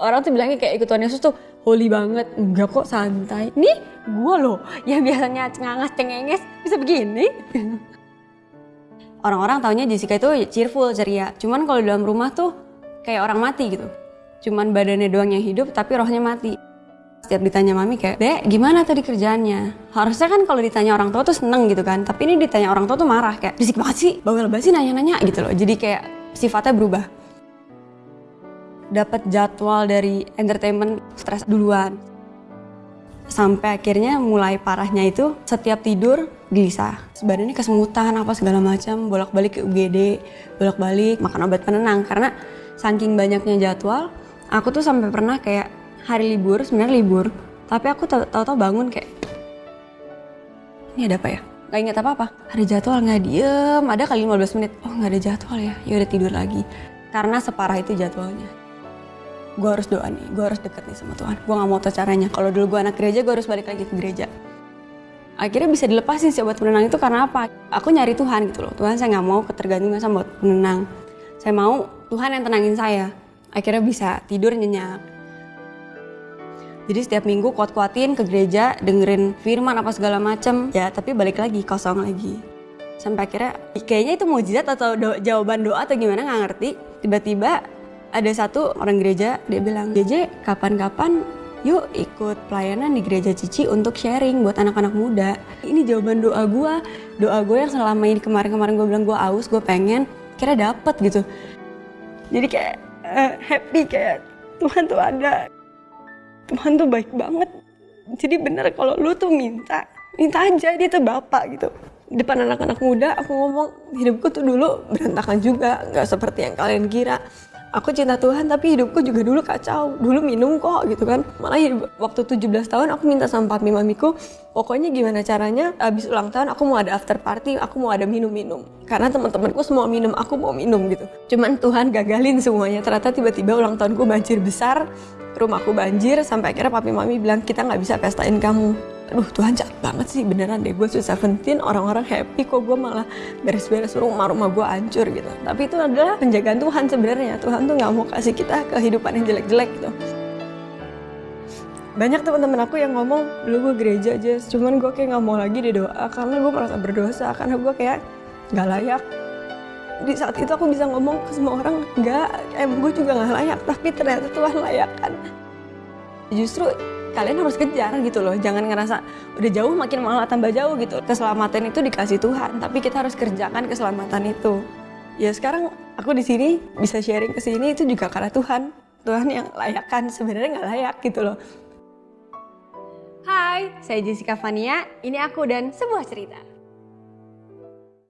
Orang tuh bilangnya kayak ikut Tuhan Yesus tuh holy banget. Enggak kok santai. Nih gue loh yang biasanya cengangas cengenges bisa begini. Orang-orang taunya Jessica itu cheerful, ceria. Cuman kalau dalam rumah tuh kayak orang mati gitu. Cuman badannya doang yang hidup tapi rohnya mati. Setiap ditanya mami kayak, Dek gimana tadi kerjaannya? Harusnya kan kalau ditanya orang tua tuh seneng gitu kan. Tapi ini ditanya orang tua tuh marah kayak, berisik banget sih, bawel banget sih nanya-nanya gitu loh. Jadi kayak sifatnya berubah dapat jadwal dari entertainment stres duluan. Sampai akhirnya mulai parahnya itu setiap tidur gelisah. Badannya kesemutan apa segala macam, bolak-balik ke UGD, bolak-balik makan obat penenang karena saking banyaknya jadwal, aku tuh sampai pernah kayak hari libur, sebenarnya libur, tapi aku tahu-tahu bangun kayak ini ada apa ya? Gak inget apa-apa. Ada jadwal nggak diem, ada kali 15 menit. Oh nggak ada jadwal ya, ya udah tidur lagi. Karena separah itu jadwalnya gue harus doa nih, gue harus deket nih sama Tuhan. Gue gak mau tau caranya. Kalau dulu gue anak gereja, gue harus balik lagi ke gereja. Akhirnya bisa dilepasin sih obat penenang itu karena apa? Aku nyari Tuhan gitu loh. Tuhan saya gak mau ketergantungan sama obat penenang. Saya mau Tuhan yang tenangin saya. Akhirnya bisa tidur nyenyak. Jadi setiap minggu kuat-kuatin ke gereja, dengerin firman apa segala macem. Ya tapi balik lagi, kosong lagi. Sampai akhirnya kayaknya itu mujizat atau do jawaban doa atau gimana nggak ngerti. Tiba-tiba ada satu orang gereja dia bilang JJ kapan-kapan yuk ikut pelayanan di gereja Cici untuk sharing buat anak-anak muda. Ini jawaban doa gue doa gue yang selama ini kemarin-kemarin gue bilang gue aus gue pengen kira dapet gitu. Jadi kayak uh, happy kayak Tuhan tuh ada. Tuhan tuh baik banget. Jadi bener kalau lu tuh minta minta aja dia tuh bapak gitu. Depan anak-anak muda aku ngomong hidupku tuh dulu berantakan juga nggak seperti yang kalian kira aku cinta Tuhan tapi hidupku juga dulu kacau. Dulu minum kok gitu kan. Malah hidup, waktu 17 tahun aku minta sama papi mamiku pokoknya gimana caranya abis ulang tahun aku mau ada after party aku mau ada minum-minum. Karena teman-temanku semua minum aku mau minum gitu. Cuman Tuhan gagalin semuanya. Ternyata tiba-tiba ulang tahunku banjir besar rumahku banjir sampai akhirnya papi mami bilang kita nggak bisa pestain kamu aduh Tuhan jahat banget sih beneran deh. Gue sudah 17 orang-orang happy kok gue malah beres-beres rumah rumah gue hancur gitu. Tapi itu adalah penjagaan Tuhan sebenarnya. Tuhan tuh nggak mau kasih kita kehidupan yang jelek-jelek gitu. Banyak teman-teman aku yang ngomong dulu gue gereja aja cuman gue kayak nggak mau lagi di doa karena gue merasa berdosa karena gue kayak nggak layak. Di saat itu aku bisa ngomong ke semua orang nggak em gue juga nggak layak tapi ternyata Tuhan layak kan justru kalian harus kejar gitu loh. Jangan ngerasa udah jauh makin malah tambah jauh gitu. Keselamatan itu dikasih Tuhan tapi kita harus kerjakan keselamatan itu. Ya sekarang aku di sini bisa sharing ke sini itu juga karena Tuhan. Tuhan yang layak kan sebenarnya nggak layak gitu loh. Hai, saya Jessica Fania. Ini aku dan sebuah cerita.